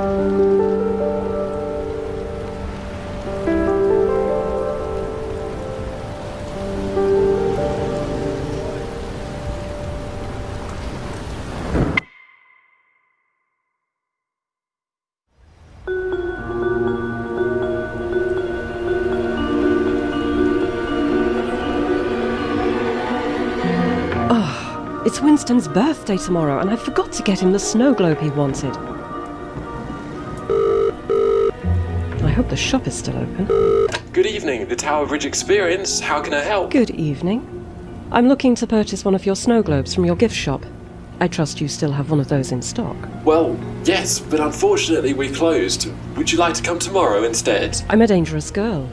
Oh, it's Winston's birthday tomorrow, and I forgot to get him the snow globe he wanted. The shop is still open. Good evening, the Tower Bridge Experience. How can I help? Good evening. I'm looking to purchase one of your snow globes from your gift shop. I trust you still have one of those in stock. Well, yes, but unfortunately we closed. Would you like to come tomorrow instead? I'm a dangerous girl,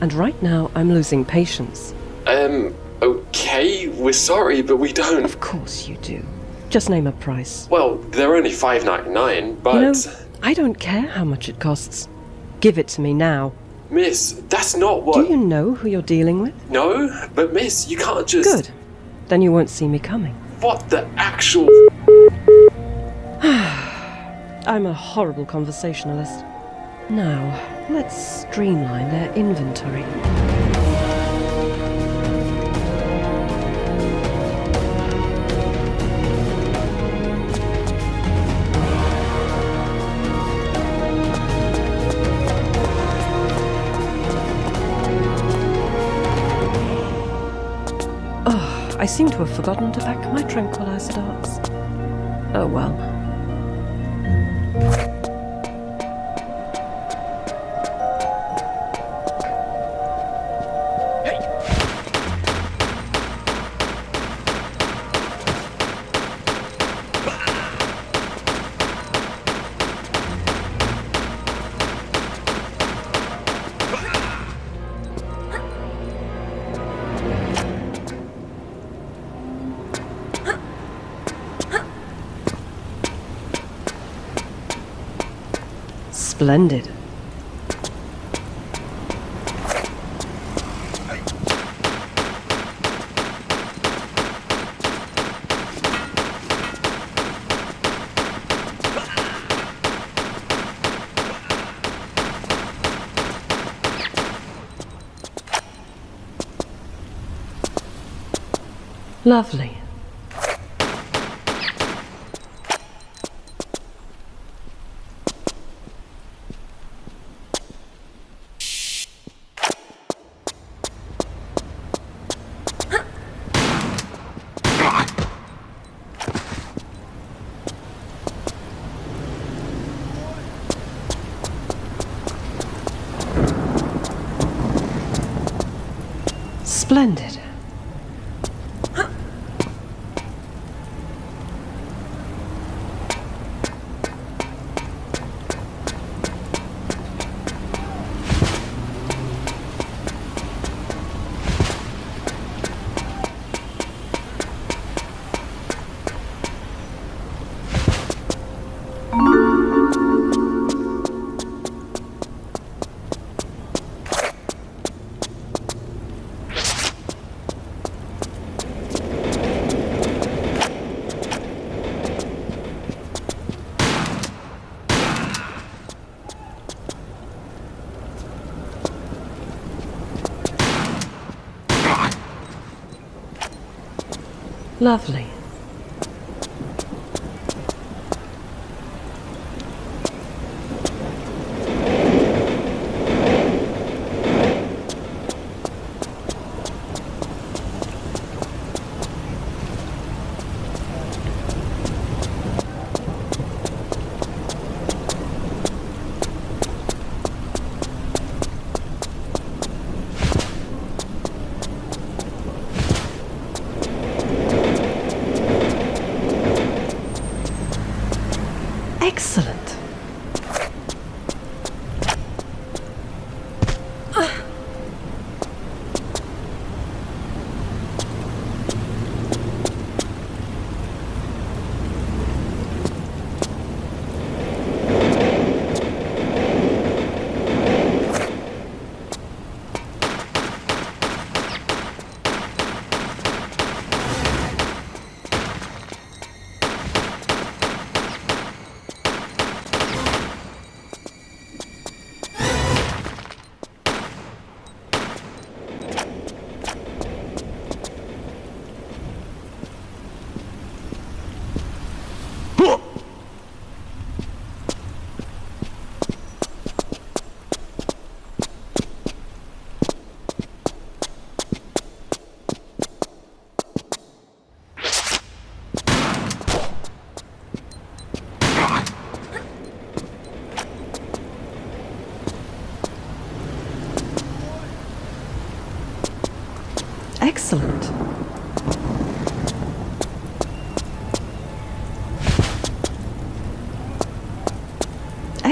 and right now I'm losing patience. Um, okay, we're sorry, but we don't. Of course you do. Just name a price. Well, they're only five ninety nine, but You know, I don't care how much it costs. Give it to me now. Miss, that's not what. Do you know who you're dealing with? No, but Miss, you can't just. Good. Then you won't see me coming. What the actual? I'm a horrible conversationalist. Now, let's streamline their inventory. Seem to have forgotten to pack my tranquilizer darts. Oh well. Splendid. Lovely. Splendid. Lovely.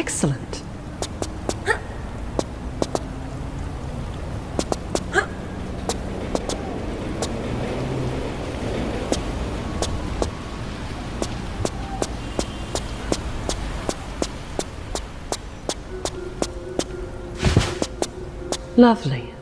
Excellent. Lovely.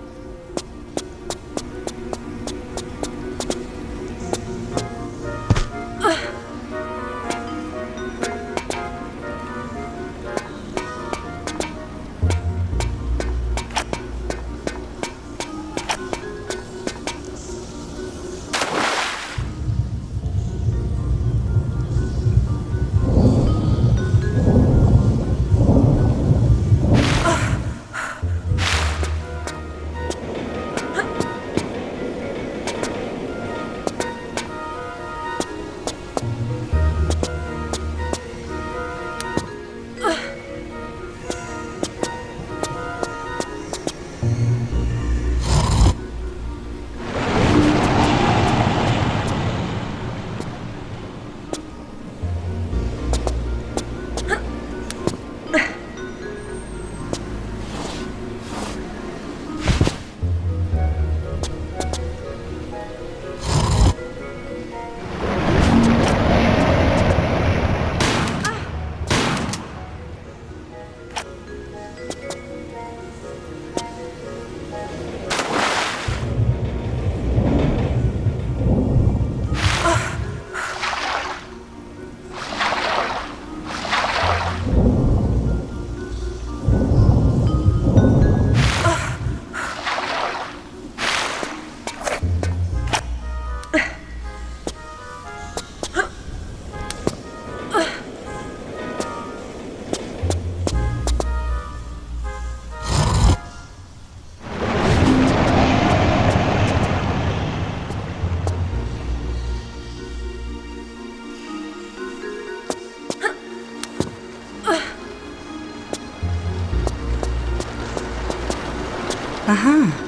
Aha.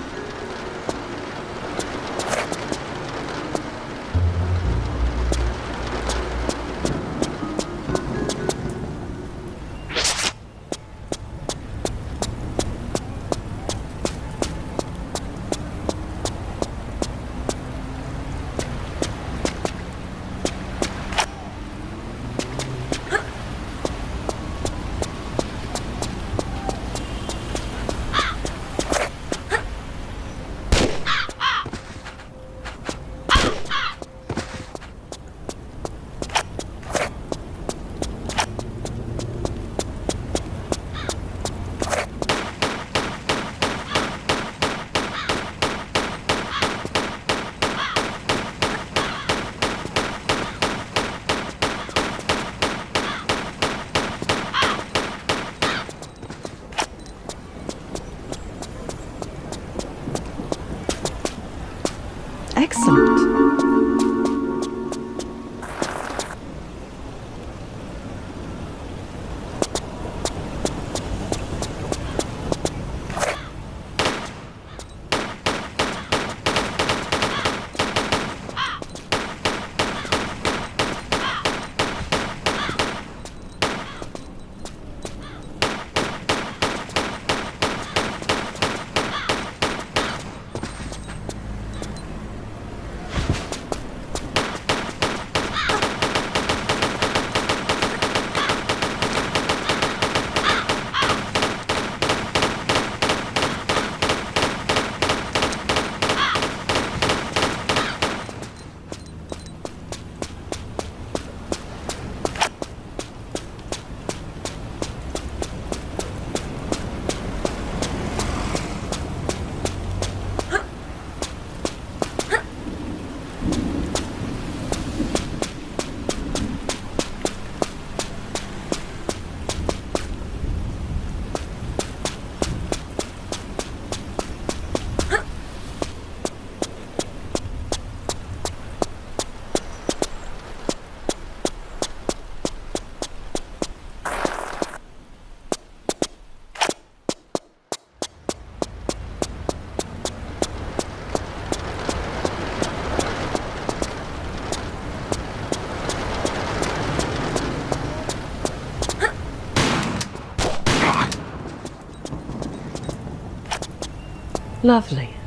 Lovely.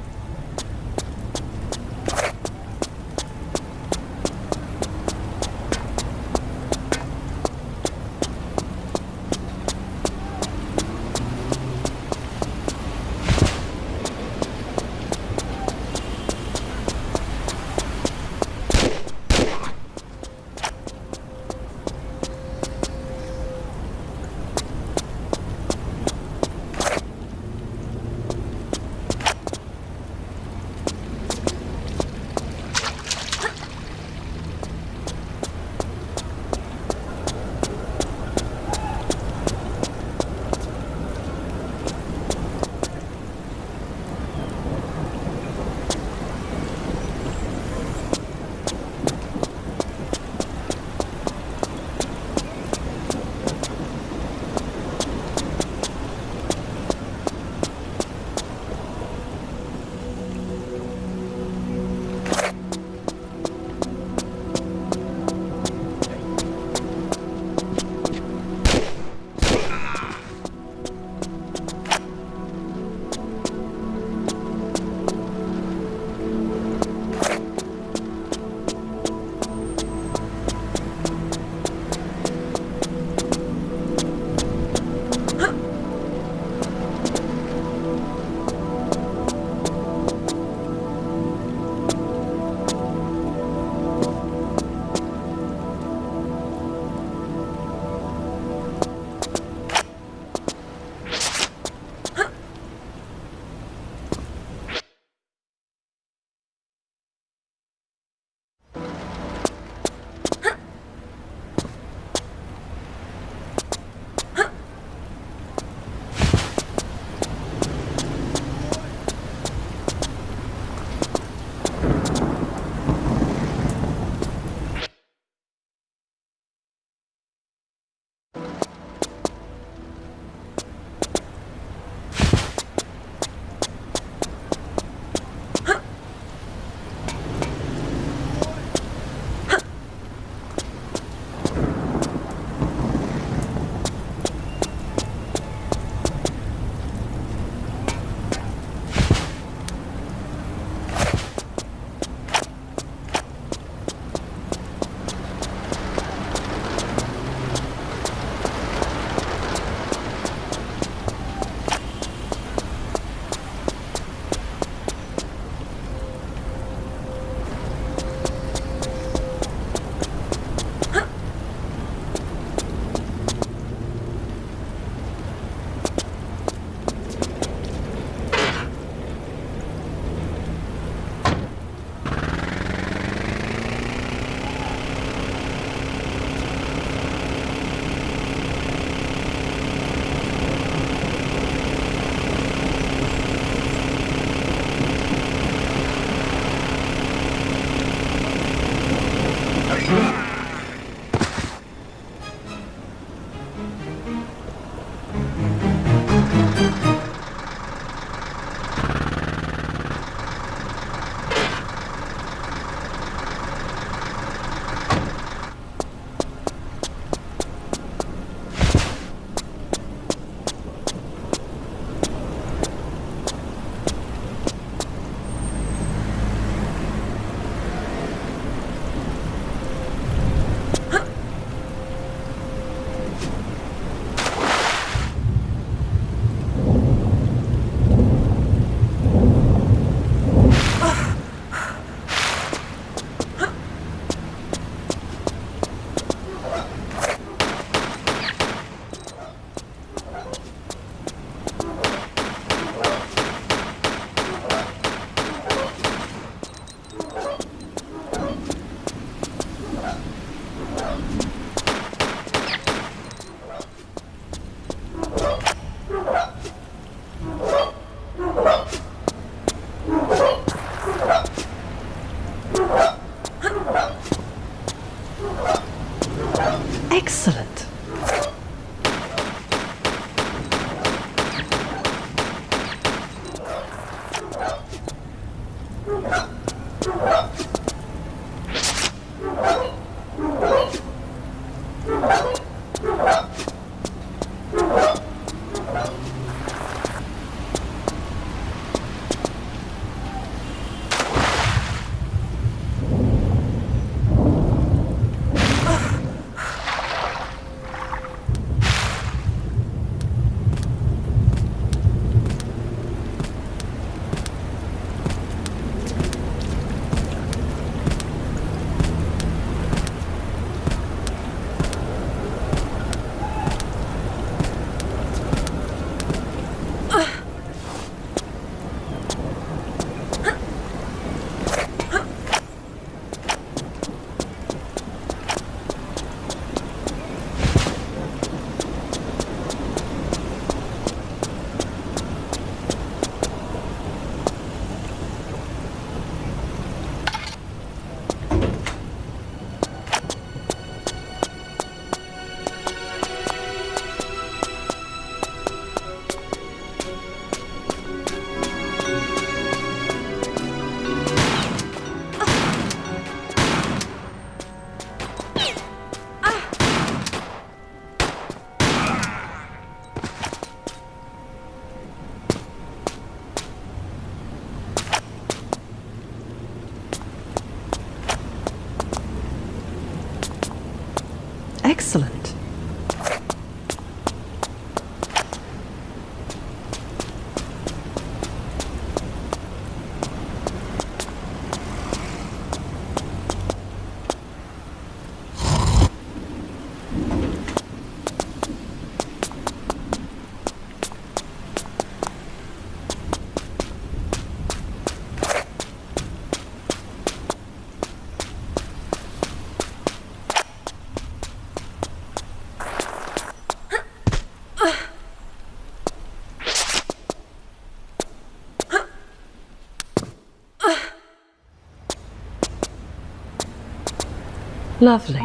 Lovely.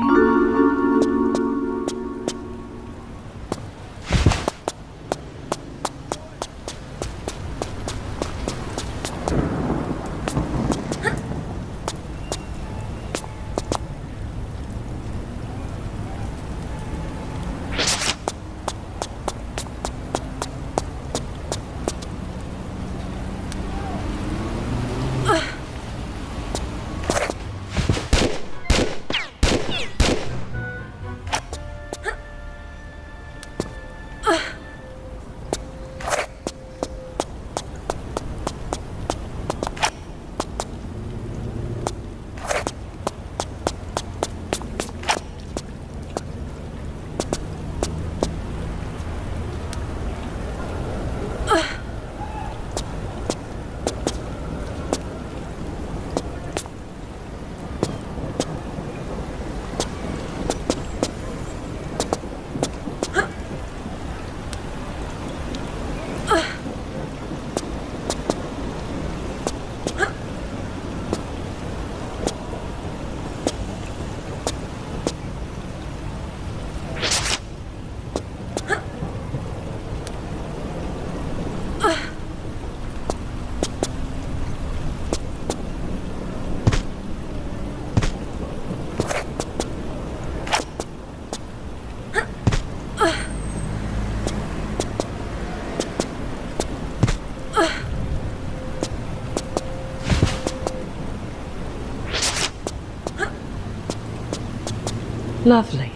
Lovely.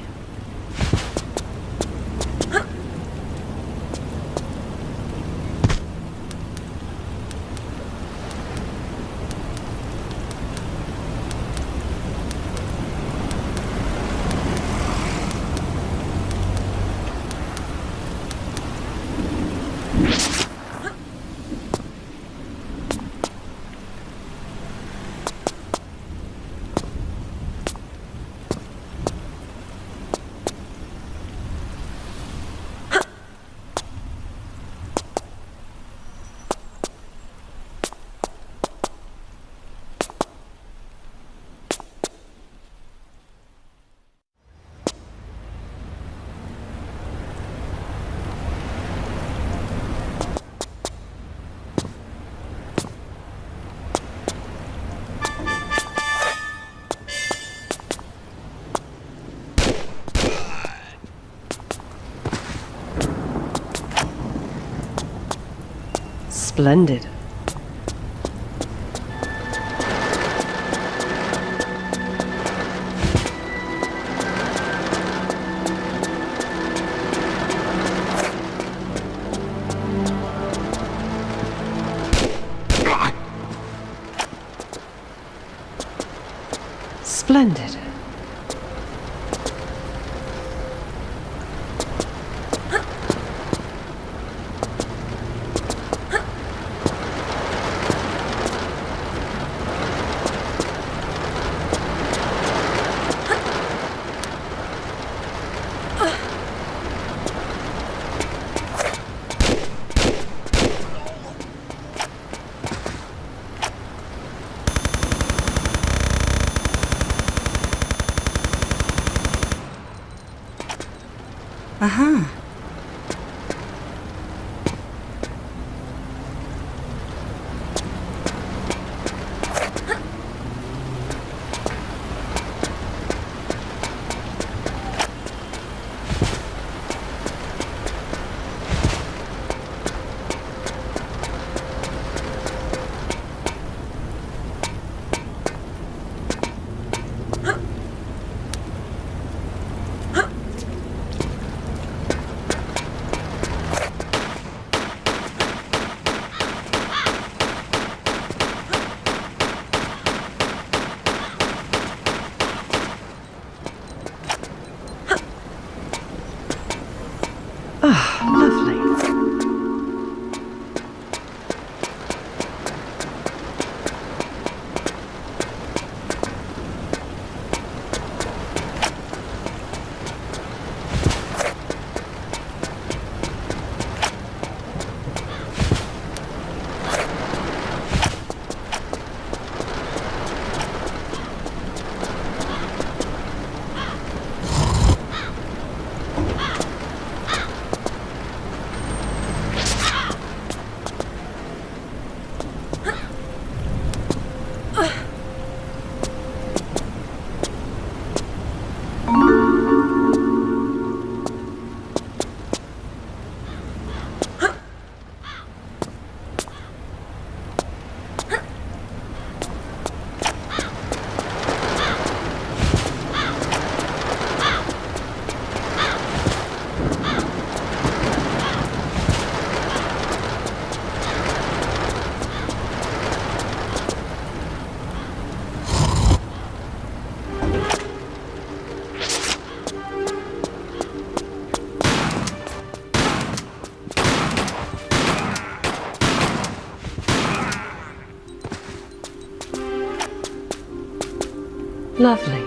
Splendid. Splendid. Lovely.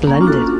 Splendid.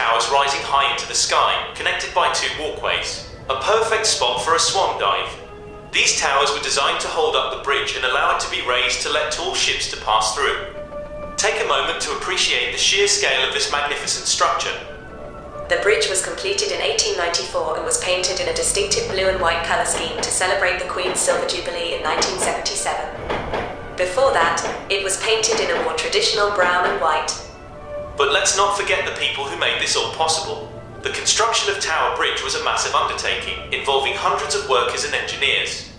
towers rising high into the sky, connected by two walkways. A perfect spot for a swan dive. These towers were designed to hold up the bridge and allow it to be raised to let tall ships to pass through. Take a moment to appreciate the sheer scale of this magnificent structure. The bridge was completed in 1894 and was painted in a distinctive blue and white colour scheme to celebrate the Queen's Silver Jubilee in 1977. Before that, it was painted in a more traditional brown and white. But let's not forget the people who made this all possible. The construction of Tower Bridge was a massive undertaking, involving hundreds of workers and engineers.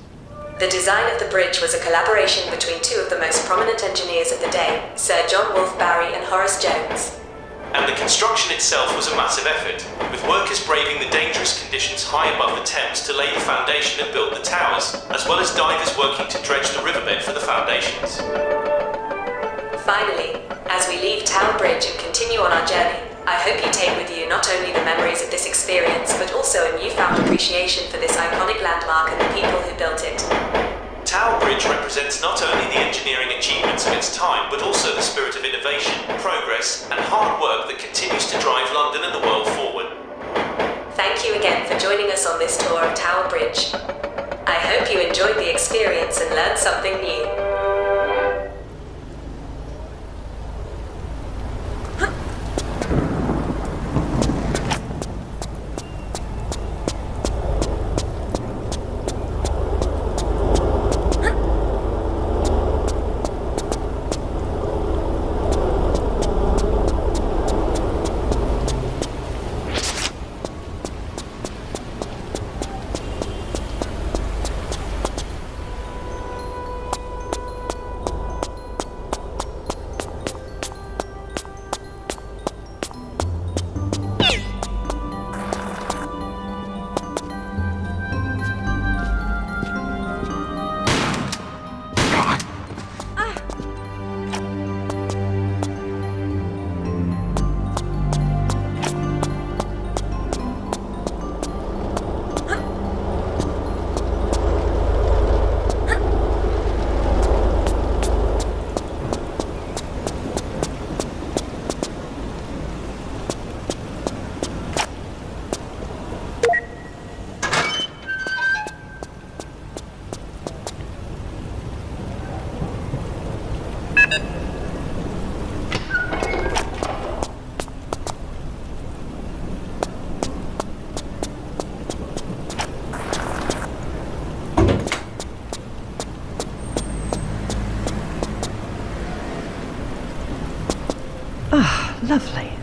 The design of the bridge was a collaboration between two of the most prominent engineers of the day, Sir John Wolfe Barry and Horace Jones. and the construction itself was a massive effort, with workers braving the dangerous conditions high above the Thames to lay the foundation and build the towers, as well as divers working to dredge the riverbed for the foundations. Finally, as we leave Tower Bridge and continue on our journey, I hope you take with you not only the memories of this experience, but also a newfound appreciation for this iconic landmark and the people who built it. Tower Bridge represents not only the engineering achievements of its time, but also the spirit of innovation, progress, and hard work that continues to drive London and the world forward. Thank you again for joining us on this tour of Tower Bridge. I hope you enjoyed the experience and learned something new. Lovely.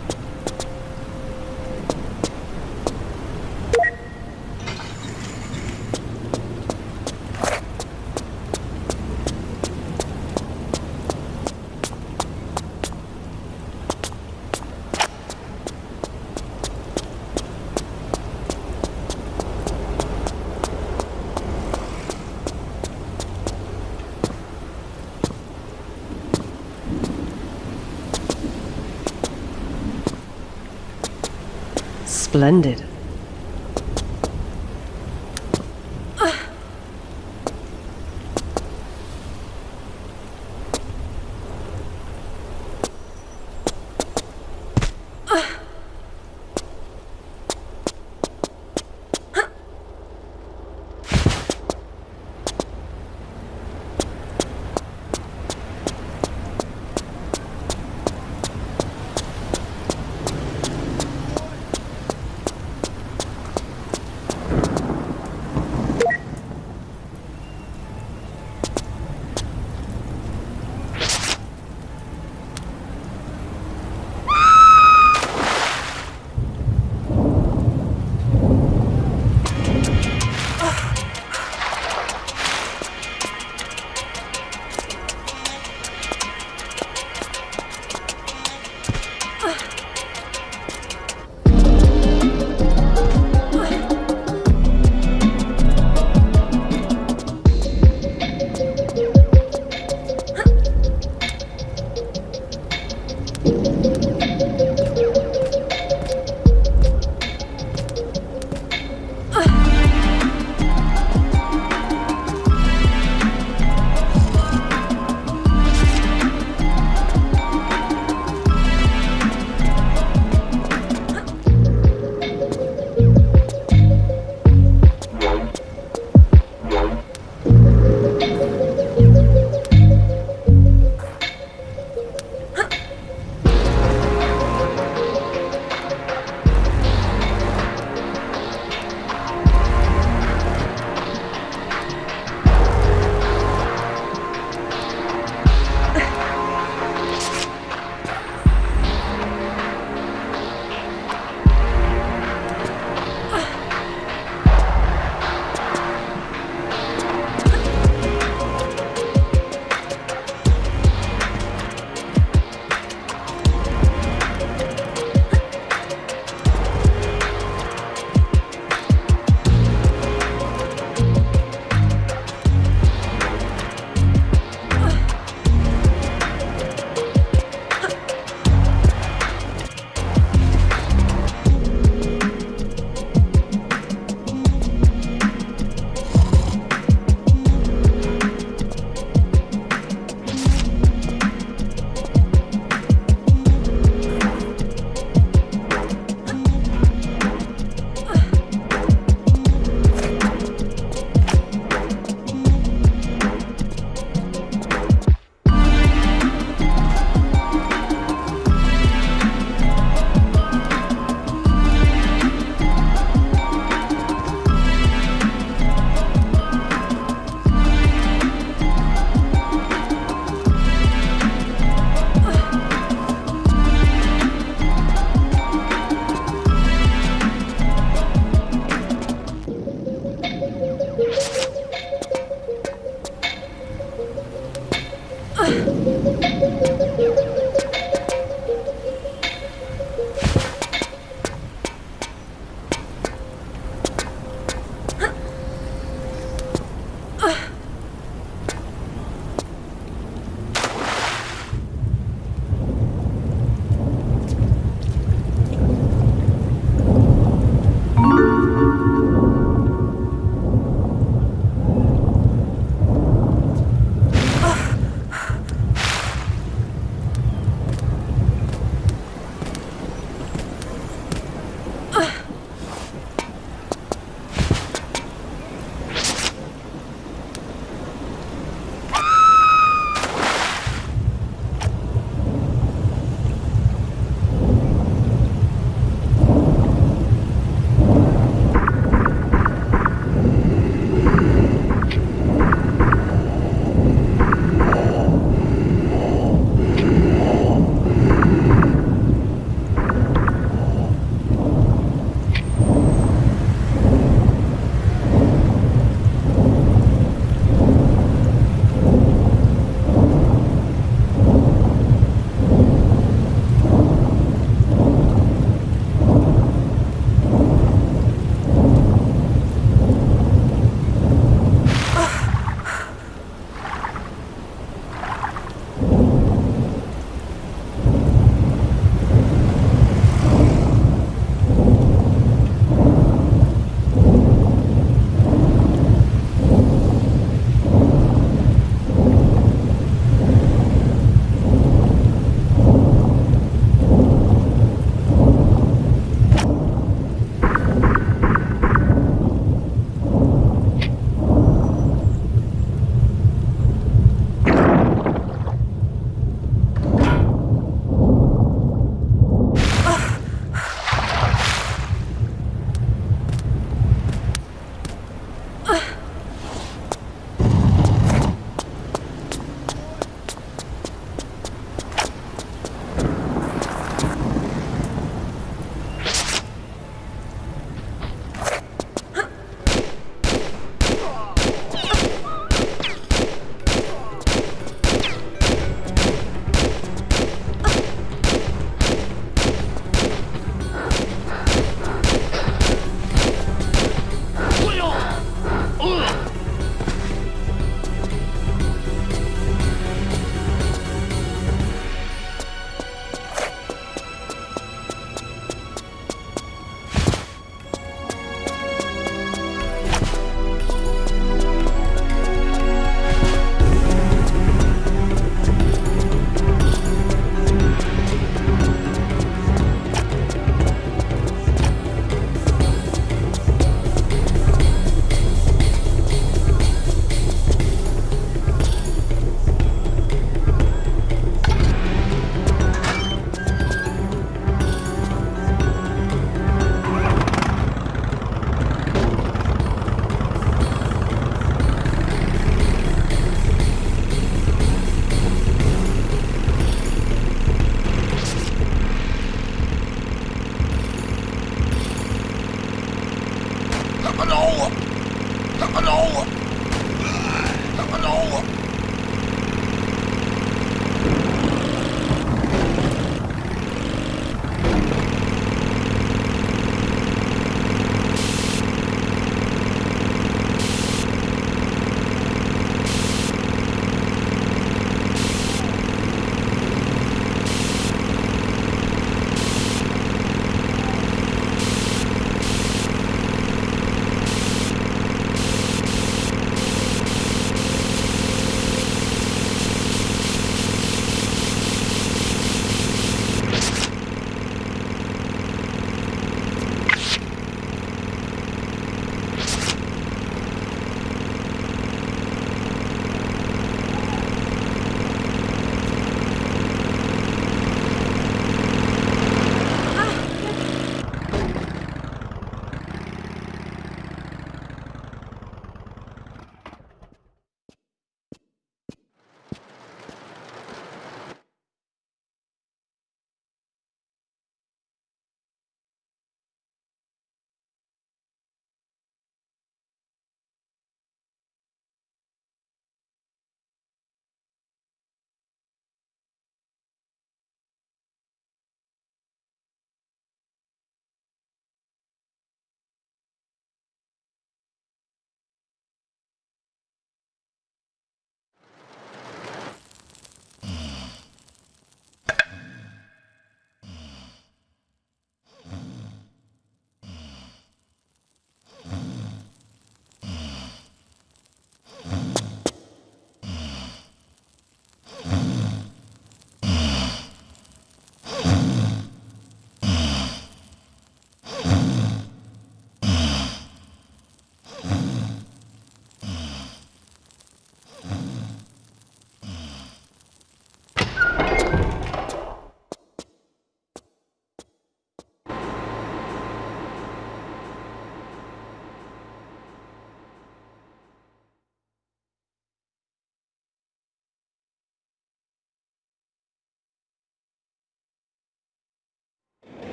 Splendid.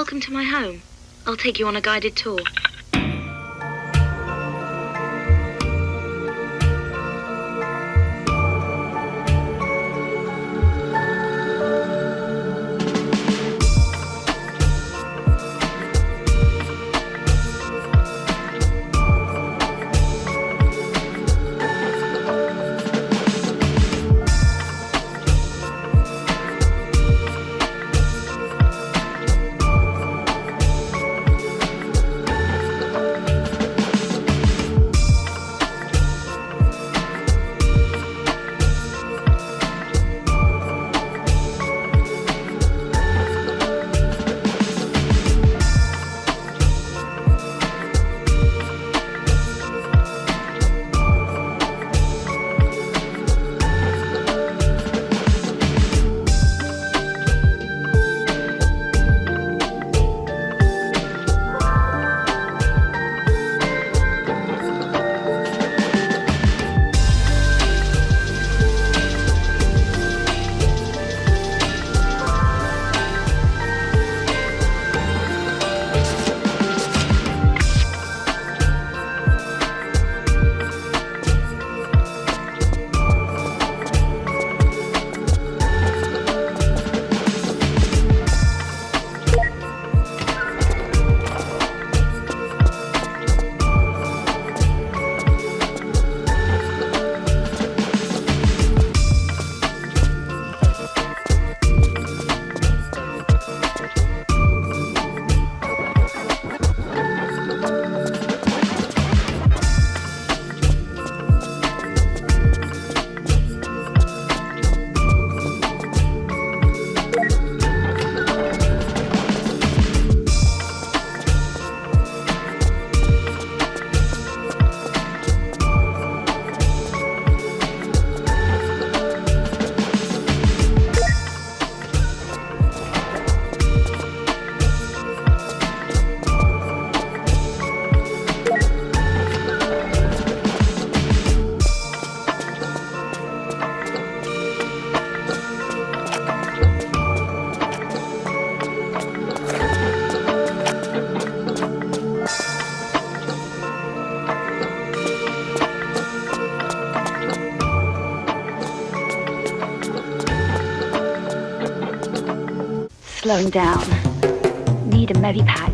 Welcome to my home. I'll take you on a guided tour. Slowing down. Need a medipack.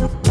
Can't